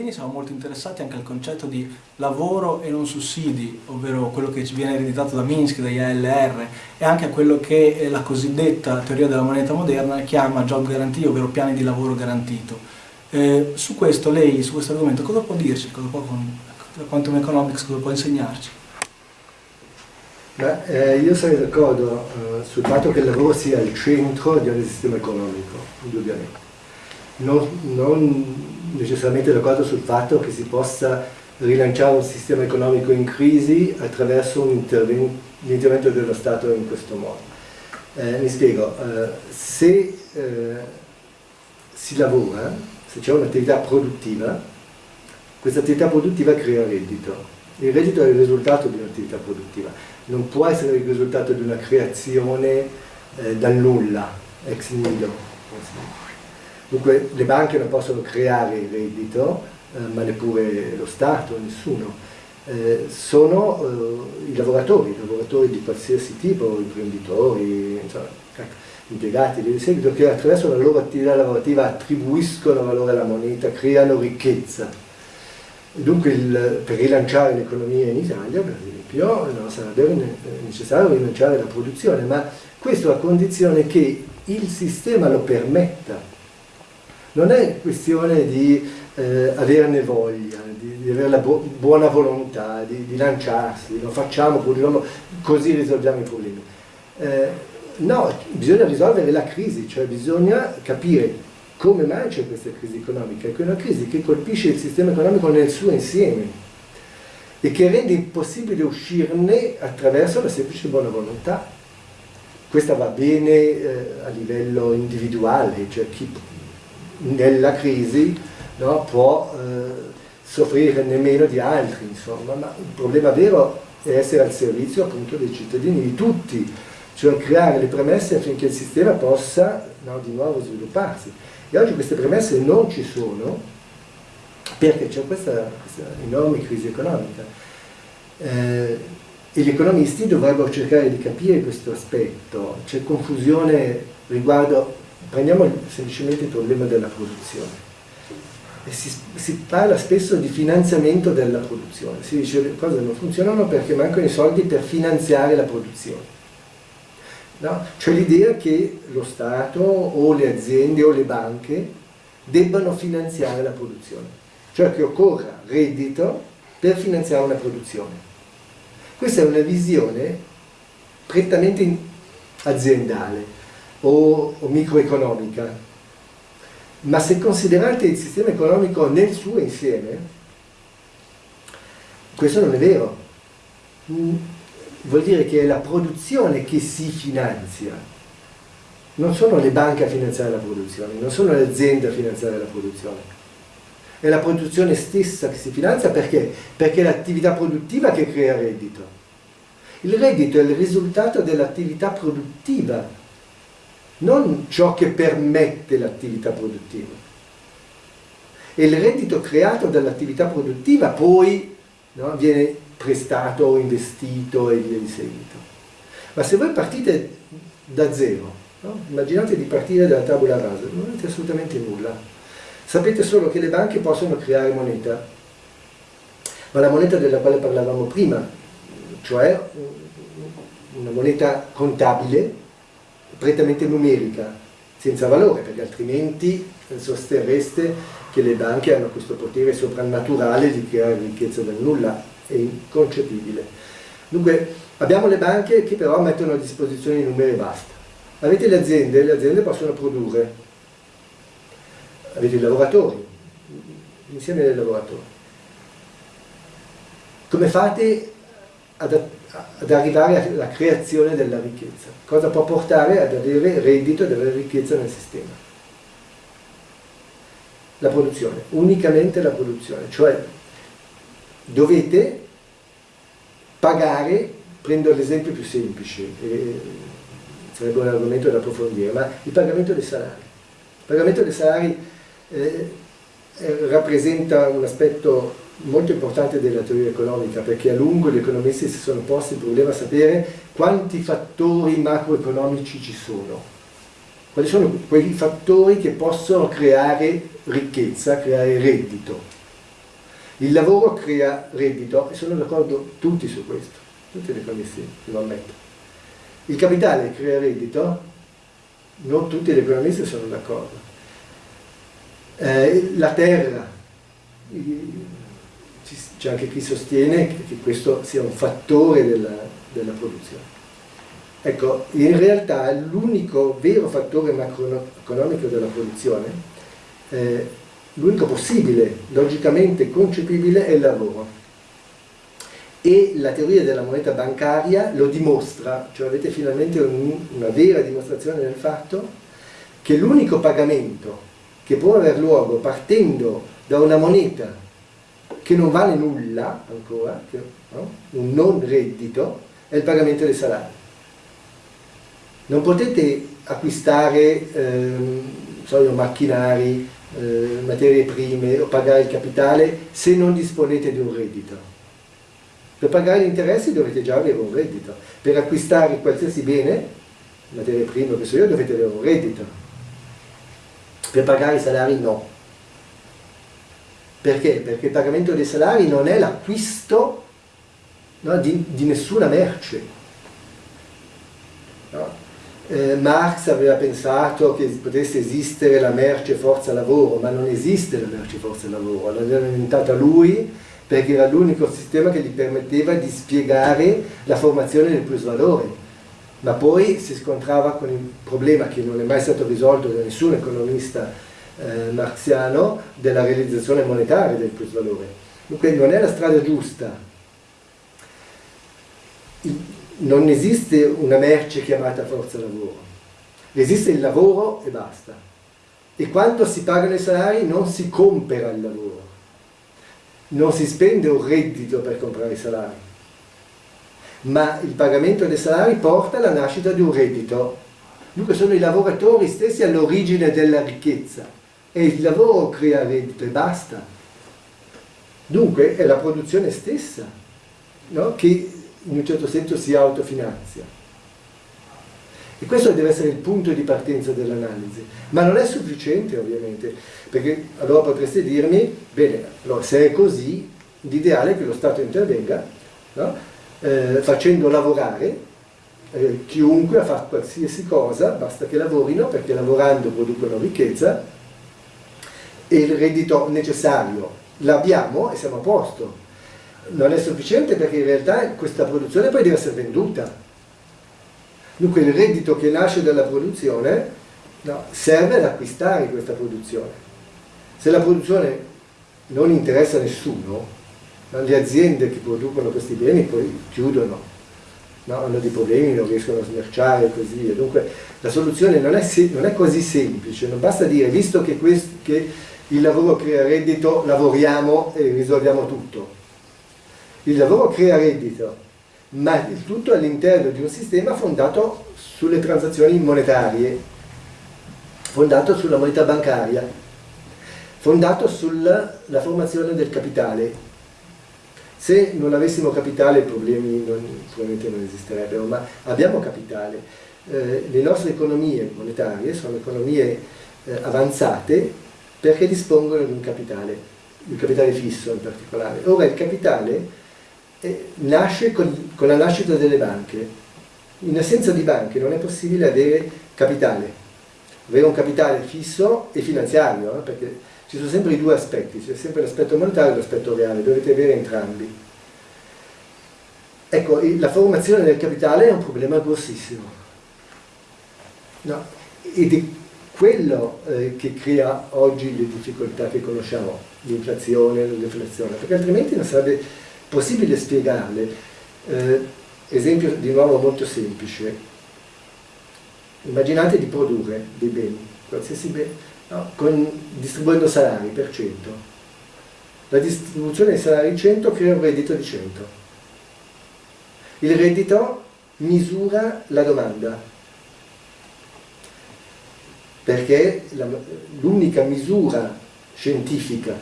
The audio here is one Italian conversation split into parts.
anni siamo molto interessati anche al concetto di lavoro e non sussidi, ovvero quello che ci viene ereditato da Minsk, dagli ALR e anche a quello che la cosiddetta teoria della moneta moderna chiama job guarantee, ovvero piani di lavoro garantito. Eh, su questo lei, su questo argomento, cosa può dirci? Cosa può, da Quantum Economics, cosa può insegnarci? Beh, eh, io sarei d'accordo eh, sul fatto che il lavoro sia il centro di ogni sistema economico, indubbiamente. Non, non necessariamente d'accordo sul fatto che si possa rilanciare un sistema economico in crisi attraverso l'intervento dello Stato in questo modo. Eh, mi spiego, eh, se eh, si lavora, se c'è un'attività produttiva, questa attività produttiva crea reddito. Il reddito è il risultato di un'attività produttiva non può essere il risultato di una creazione eh, dal nulla, ex nihilo. Dunque le banche non possono creare il reddito, eh, ma neppure lo Stato, nessuno. Eh, sono eh, i lavoratori, i lavoratori di qualsiasi tipo, imprenditori, insomma, ecco, impiegati di seguito, che attraverso la loro attività lavorativa attribuiscono valore alla moneta, creano ricchezza. Dunque il, per rilanciare l'economia in Italia, per esempio, no, sarebbe necessario rilanciare la produzione, ma questo a condizione che il sistema lo permetta. Non è questione di eh, averne voglia, di, di avere la bu buona volontà, di, di, lanciarsi, lo facciamo, produciamo, così risolviamo i problemi. Eh, no, bisogna risolvere la crisi, cioè bisogna capire come mai c'è questa crisi economica, è una crisi che colpisce il sistema economico nel suo insieme e che rende impossibile uscirne attraverso la semplice buona volontà. Questa va bene eh, a livello individuale, cioè chi nella crisi no, può eh, soffrire nemmeno di altri, insomma, ma il problema vero è essere al servizio appunto dei cittadini, di tutti, cioè creare le premesse affinché il sistema possa no, di nuovo svilupparsi. E oggi queste premesse non ci sono, perché c'è questa, questa, enorme crisi economica. Eh, e gli economisti dovrebbero cercare di capire questo aspetto, c'è confusione riguardo, prendiamo semplicemente il problema della produzione. Si, si, parla spesso di finanziamento della produzione, si dice che le cose non funzionano perché mancano i soldi per finanziare la produzione. No? Cioè l'idea che lo Stato o le aziende o le banche debbano finanziare la produzione cioè che occorra reddito per finanziare una produzione. Questa è una visione prettamente aziendale o, o microeconomica, ma se considerate il sistema economico nel suo insieme, questo non è vero. Mm, vuol dire che è la produzione che si finanzia, non sono le banche a finanziare la produzione, non sono le aziende a finanziare la produzione è la produzione stessa che si finanzia perché? Perché è l'attività produttiva che crea reddito. Il reddito è il risultato dell'attività produttiva, non ciò che permette l'attività produttiva. E il reddito creato dall'attività produttiva poi no, viene prestato investito e via di seguito. Ma se voi partite da zero, no? immaginate di partire dalla tavola rasa, non avete assolutamente nulla Sapete solo che le banche possono creare moneta, ma la moneta della quale parlavamo prima, cioè una moneta contabile, prettamente numerica, senza valore, perché altrimenti sosterreste che le banche hanno questo potere soprannaturale di creare ricchezza dal nulla, è inconcepibile. Dunque abbiamo le banche che però mettono a disposizione i numeri e basta. Avete le aziende, le aziende possono produrre, avete i lavoratori, insieme ai lavoratori. Come fate ad, ad, arrivare alla creazione della ricchezza? Cosa può portare ad avere reddito, ad avere ricchezza nel sistema? La produzione, unicamente la produzione, cioè dovete pagare, prendo l'esempio più semplice, sarebbe un argomento da approfondire, ma il pagamento dei salari. Il pagamento dei salari eh, eh, rappresenta un aspetto molto importante della teoria economica perché a lungo gli economisti si sono posti il problema di sapere quanti fattori macroeconomici ci sono quali sono quei fattori che possono creare ricchezza, creare reddito Il lavoro crea reddito e sono d'accordo tutti su questo, tutti gli economisti lo ammettono. Il capitale crea reddito, non tutti gli economisti sono d'accordo. Eh, la terra, c'è anche chi sostiene che questo sia un fattore della, della produzione. Ecco, in realtà l'unico vero fattore macroeconomico della produzione, eh, l'unico possibile, logicamente concepibile, è il lavoro. E la teoria della moneta bancaria lo dimostra, cioè avete finalmente un, una vera dimostrazione del fatto che l'unico pagamento che può aver luogo partendo da una moneta che non vale nulla ancora, no? un non reddito, è il pagamento dei salari. Non potete acquistare ehm, so io, macchinari, eh, materie prime o pagare il capitale se non disponete di un reddito. Per pagare gli interessi dovete già avere un reddito. Per acquistare qualsiasi bene, materie prime che so io, dovete avere un reddito. Per pagare i salari no. Perché? Perché il pagamento dei salari non è l'acquisto no, di, di, nessuna merce. No? Eh, Marx aveva pensato che potesse esistere la merce forza lavoro, ma non esiste la merce forza lavoro, l'aveva inventata lui perché era l'unico sistema che gli permetteva di spiegare la formazione del plusvalore. Ma poi si scontrava con il problema che non è mai stato risolto da nessun economista eh, marxiano della realizzazione monetaria del plusvalore. Dunque non è la strada giusta. Non esiste una merce chiamata forza lavoro, esiste il lavoro e basta. E quando si pagano i salari non si compra il lavoro, non si spende un reddito per comprare i salari, ma il pagamento dei salari porta alla nascita di un reddito. Dunque sono i lavoratori stessi all'origine della ricchezza e il lavoro crea reddito e basta. Dunque è la produzione stessa no? che in un certo senso si autofinanzia. E questo deve essere il punto di partenza dell'analisi. Ma non è sufficiente ovviamente, perché allora potreste dirmi, bene, allora se è così, l'ideale è che lo Stato intervenga no? eh, facendo lavorare eh, chiunque a fare qualsiasi cosa, basta che lavorino perché lavorando producono ricchezza e il reddito necessario l'abbiamo e siamo a posto. Non è sufficiente perché in realtà questa produzione poi deve essere venduta. Dunque il reddito che nasce dalla produzione no, serve ad acquistare questa produzione. Se la produzione non interessa a nessuno, no, le aziende che producono questi beni poi chiudono, no, hanno dei problemi, non riescono a smerciare e così via. Dunque la soluzione non è, non è così semplice, non basta dire, visto che, questo, che il lavoro crea reddito, lavoriamo e risolviamo tutto. Il lavoro crea reddito, ma il tutto all'interno di un sistema fondato sulle transazioni monetarie, fondato sulla moneta bancaria, fondato sulla formazione del capitale. Se non avessimo capitale i problemi non, probabilmente non esisterebbero, ma abbiamo capitale. Eh, le nostre economie monetarie sono economie eh, avanzate perché dispongono di un capitale, un capitale fisso in particolare. Ora il capitale eh, nasce con, con la nascita delle banche. In assenza di banche non è possibile avere capitale, avere un capitale fisso e finanziario, eh, perché ci sono sempre i due aspetti, c'è sempre l'aspetto monetario e l'aspetto reale, dovete avere entrambi. Ecco, la formazione del capitale è un problema grossissimo. No, quello eh, che crea oggi le difficoltà che conosciamo, l'inflazione, la deflazione, perché altrimenti non sarebbe possibile spiegarle. Eh, esempio di nuovo molto semplice, immaginate di produrre dei beni, qualsiasi bene, no? Con, distribuendo salari per 100. La distribuzione dei salari 100 crea un reddito di 100. Il reddito misura la domanda, perché l'unica misura scientifica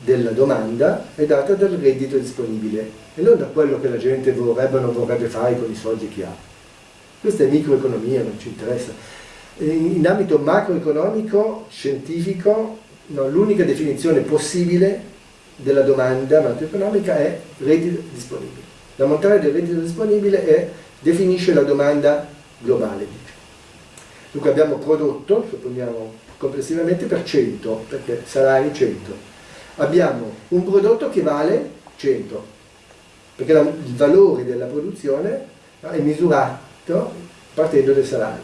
della domanda è data dal reddito disponibile e non da quello che la gente vorrebbe o non vorrebbe fare con i soldi che ha. Questa è microeconomia, non ci interessa. In ambito macroeconomico, scientifico, no, l'unica definizione possibile della domanda macroeconomica è reddito disponibile. L'ammontare del reddito disponibile è, definisce la domanda globale. Dunque abbiamo prodotto, supponiamo complessivamente per 100, perché salari 100. Abbiamo un prodotto che vale 100, perché il valore della produzione è misurato partendo dai salari.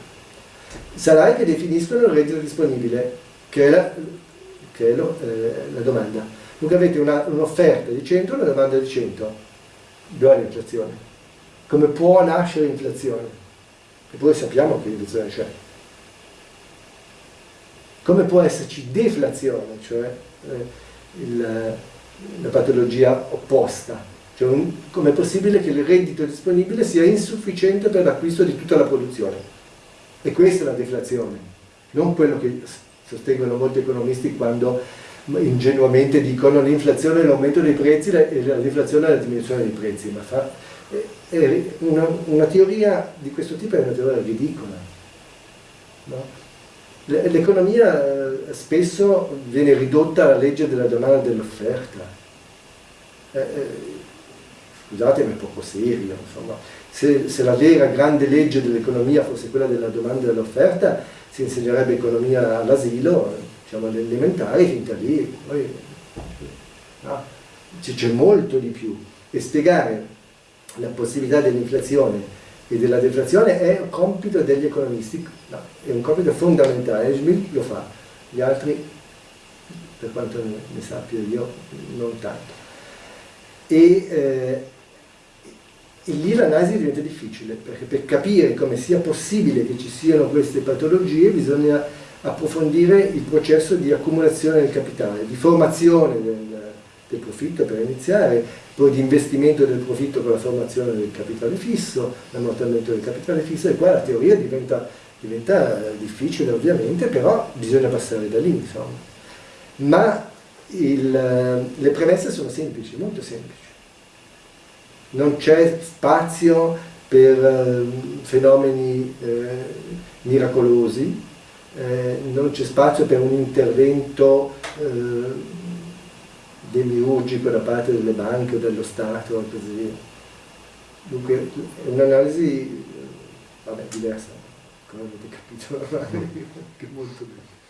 Salari che definiscono il reddito disponibile, che è la, che è lo, eh, la domanda. Dunque avete un'offerta un di 100 e una domanda di 100. Dove è l'inflazione? Come può nascere l'inflazione? E poi sappiamo che l'inflazione c'è. Come può esserci deflazione, cioè eh, il, la patologia opposta? Cioè com'è possibile che il reddito disponibile sia insufficiente per l'acquisto di tutta la produzione? E questa è la deflazione, non quello che sostengono molti economisti quando ingenuamente dicono l'inflazione è l'aumento dei prezzi e la deflazione è la diminuzione dei prezzi, ma fa, è una, una, teoria di questo tipo è una teoria ridicola. No? L'economia eh, spesso viene ridotta alla legge della domanda e dell'offerta. Eh, eh, scusate ma è poco serio, insomma. Se, se la vera grande legge dell'economia fosse quella della domanda e dell'offerta, si insegnerebbe economia all'asilo, diciamo alle elementari, finta lì, poi no? c'è molto di più. E spiegare la possibilità dell'inflazione e della deflazione è un compito degli economisti, no, è un compito fondamentale, Schmidt lo fa, gli altri, per quanto ne sappia io, non tanto. E, eh, e lì l'analisi diventa difficile, perché per capire come sia possibile che ci siano queste patologie bisogna approfondire il processo di accumulazione del capitale, di formazione del, del profitto per iniziare, poi di investimento del profitto con la formazione del capitale fisso, l'ammortamento del capitale fisso, e qua la teoria diventa, diventa difficile ovviamente, però bisogna passare da lì, insomma. Ma il, le premesse sono semplici, molto semplici non c'è spazio per eh, fenomeni eh, miracolosi, eh, non c'è spazio per un intervento eh, demiurgico da parte delle banche o dello Stato e così via. Dunque è un'analisi, vabbè, diversa, come avete capito, che molto bene.